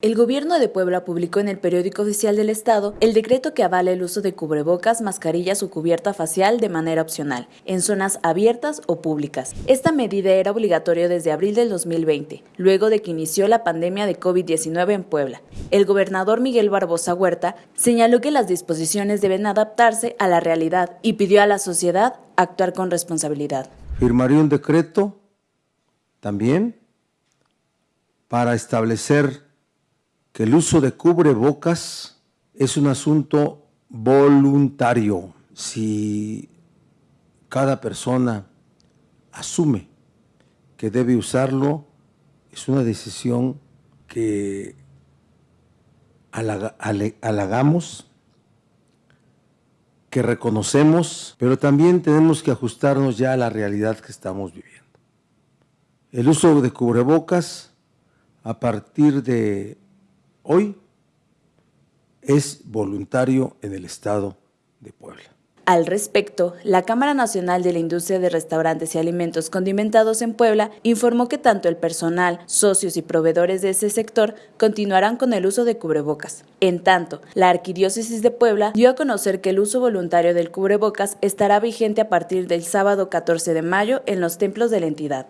El gobierno de Puebla publicó en el periódico oficial del Estado el decreto que avala el uso de cubrebocas, mascarillas o cubierta facial de manera opcional, en zonas abiertas o públicas. Esta medida era obligatoria desde abril del 2020, luego de que inició la pandemia de COVID-19 en Puebla. El gobernador Miguel Barbosa Huerta señaló que las disposiciones deben adaptarse a la realidad y pidió a la sociedad actuar con responsabilidad. Firmaría un decreto también para establecer que el uso de cubrebocas es un asunto voluntario. Si cada persona asume que debe usarlo, es una decisión que halagamos, que reconocemos, pero también tenemos que ajustarnos ya a la realidad que estamos viviendo. El uso de cubrebocas a partir de hoy es voluntario en el Estado de Puebla. Al respecto, la Cámara Nacional de la Industria de Restaurantes y Alimentos Condimentados en Puebla informó que tanto el personal, socios y proveedores de ese sector continuarán con el uso de cubrebocas. En tanto, la Arquidiócesis de Puebla dio a conocer que el uso voluntario del cubrebocas estará vigente a partir del sábado 14 de mayo en los templos de la entidad.